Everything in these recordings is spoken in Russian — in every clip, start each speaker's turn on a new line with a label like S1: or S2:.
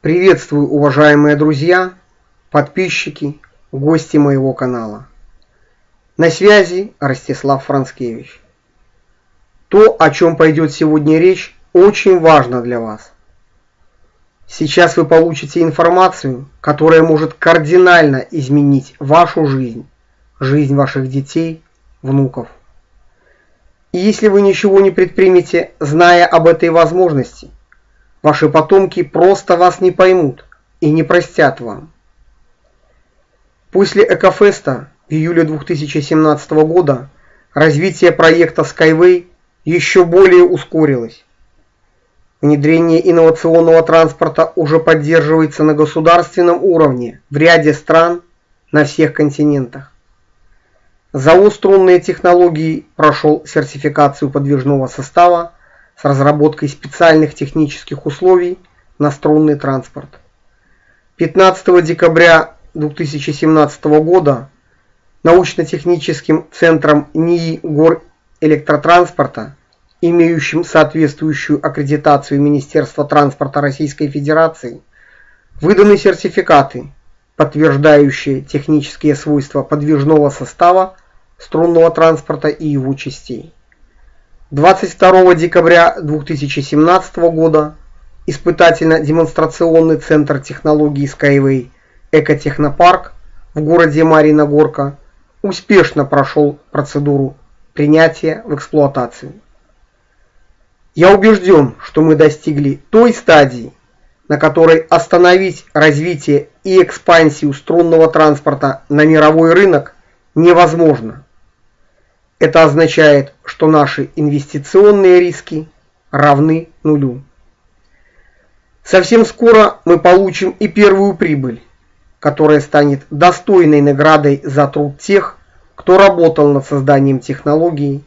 S1: Приветствую, уважаемые друзья, подписчики, гости моего канала. На связи Ростислав Францкевич. То, о чем пойдет сегодня речь, очень важно для вас. Сейчас вы получите информацию, которая может кардинально изменить вашу жизнь, жизнь ваших детей, внуков. И если вы ничего не предпримете, зная об этой возможности – Ваши потомки просто вас не поймут и не простят вам. После Экофеста июле 2017 года развитие проекта Skyway еще более ускорилось. Внедрение инновационного транспорта уже поддерживается на государственном уровне в ряде стран на всех континентах. ЗАО «Струнные технологии» прошел сертификацию подвижного состава с разработкой специальных технических условий на струнный транспорт. 15 декабря 2017 года научно-техническим центром НИИ гор электротранспорта, имеющим соответствующую аккредитацию Министерства транспорта Российской Федерации, выданы сертификаты, подтверждающие технические свойства подвижного состава струнного транспорта и его частей. 22 декабря 2017 года испытательно-демонстрационный центр технологий Skyway Экотехнопарк в городе Марина Горка успешно прошел процедуру принятия в эксплуатацию. Я убежден, что мы достигли той стадии, на которой остановить развитие и экспансию струнного транспорта на мировой рынок невозможно. Это означает, что наши инвестиционные риски равны нулю. Совсем скоро мы получим и первую прибыль, которая станет достойной наградой за труд тех, кто работал над созданием технологии,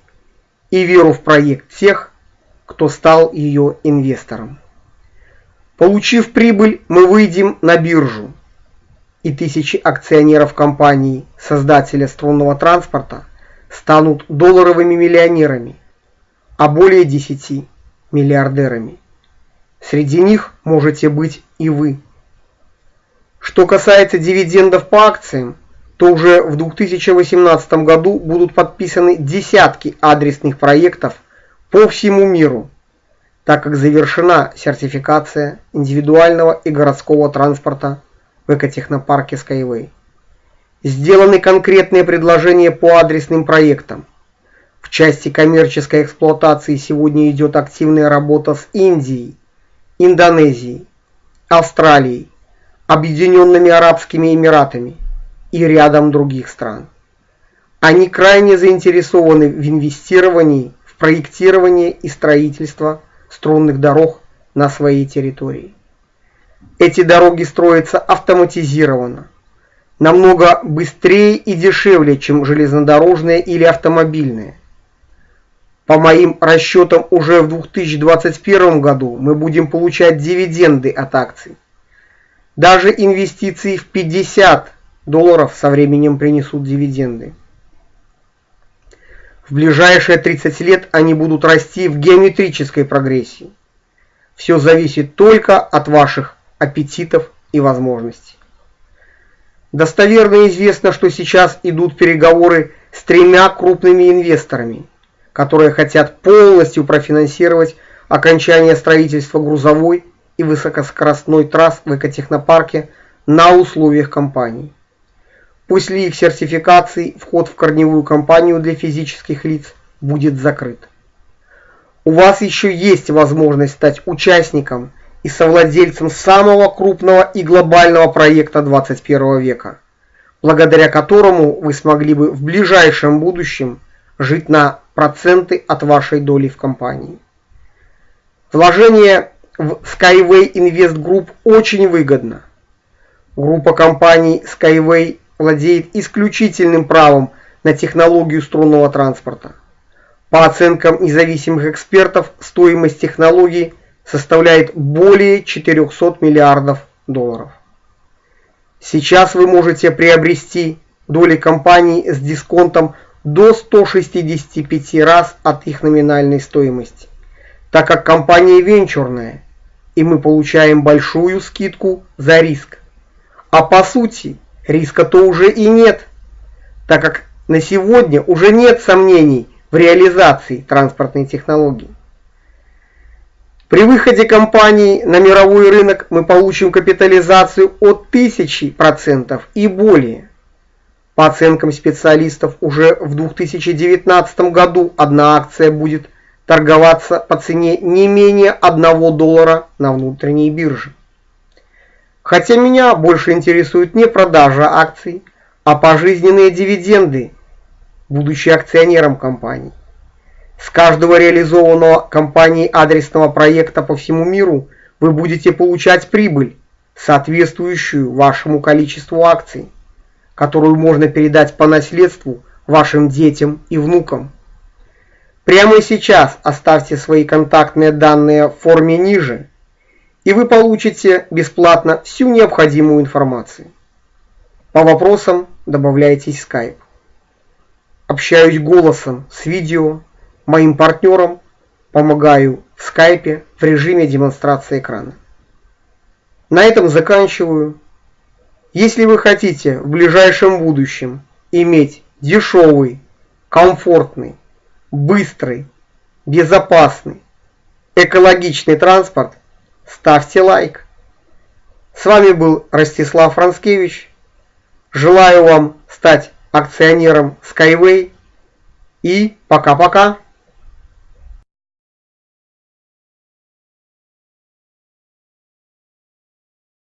S1: и веру в проект тех, кто стал ее инвестором. Получив прибыль, мы выйдем на биржу, и тысячи акционеров компании, создателя струнного транспорта, станут долларовыми миллионерами, а более 10 миллиардерами. Среди них можете быть и вы. Что касается дивидендов по акциям, то уже в 2018 году будут подписаны десятки адресных проектов по всему миру, так как завершена сертификация индивидуального и городского транспорта в экотехнопарке Skyway. Сделаны конкретные предложения по адресным проектам. В части коммерческой эксплуатации сегодня идет активная работа с Индией, Индонезией, Австралией, Объединенными Арабскими Эмиратами и рядом других стран. Они крайне заинтересованы в инвестировании в проектирование и строительство струнных дорог на своей территории. Эти дороги строятся автоматизированно, намного быстрее и дешевле, чем железнодорожные или автомобильные. По моим расчетам, уже в 2021 году мы будем получать дивиденды от акций. Даже инвестиции в 50 долларов со временем принесут дивиденды. В ближайшие 30 лет они будут расти в геометрической прогрессии. Все зависит только от ваших аппетитов и возможностей. Достоверно известно, что сейчас идут переговоры с тремя крупными инвесторами, которые хотят полностью профинансировать окончание строительства грузовой и высокоскоростной трасс в экотехнопарке на условиях компании. После их сертификации вход в корневую компанию для физических лиц будет закрыт. У вас еще есть возможность стать участником и совладельцем самого крупного и глобального проекта 21 века, благодаря которому вы смогли бы в ближайшем будущем жить на проценты от вашей доли в компании. Вложение в Skyway Invest Group очень выгодно. Группа компаний Skyway владеет исключительным правом на технологию струнного транспорта. По оценкам независимых экспертов, стоимость технологии составляет более 400 миллиардов долларов. Сейчас вы можете приобрести доли компании с дисконтом до 165 раз от их номинальной стоимости, так как компания венчурная, и мы получаем большую скидку за риск. А по сути, риска-то уже и нет, так как на сегодня уже нет сомнений в реализации транспортной технологии. При выходе компании на мировой рынок мы получим капитализацию от 1000% и более. По оценкам специалистов, уже в 2019 году одна акция будет торговаться по цене не менее 1 доллара на внутренней бирже. Хотя меня больше интересует не продажа акций, а пожизненные дивиденды, будучи акционером компании. С каждого реализованного компанией адресного проекта по всему миру вы будете получать прибыль, соответствующую вашему количеству акций, которую можно передать по наследству вашим детям и внукам. Прямо сейчас оставьте свои контактные данные в форме ниже, и вы получите бесплатно всю необходимую информацию. По вопросам добавляйтесь Skype. Общаюсь голосом с видео, моим партнерам помогаю в скайпе в режиме демонстрации экрана. На этом заканчиваю. Если вы хотите в ближайшем будущем иметь дешевый, комфортный, быстрый, безопасный, экологичный транспорт, ставьте лайк. С вами был Ростислав Францкевич. Желаю вам стать акционером Skyway и пока-пока.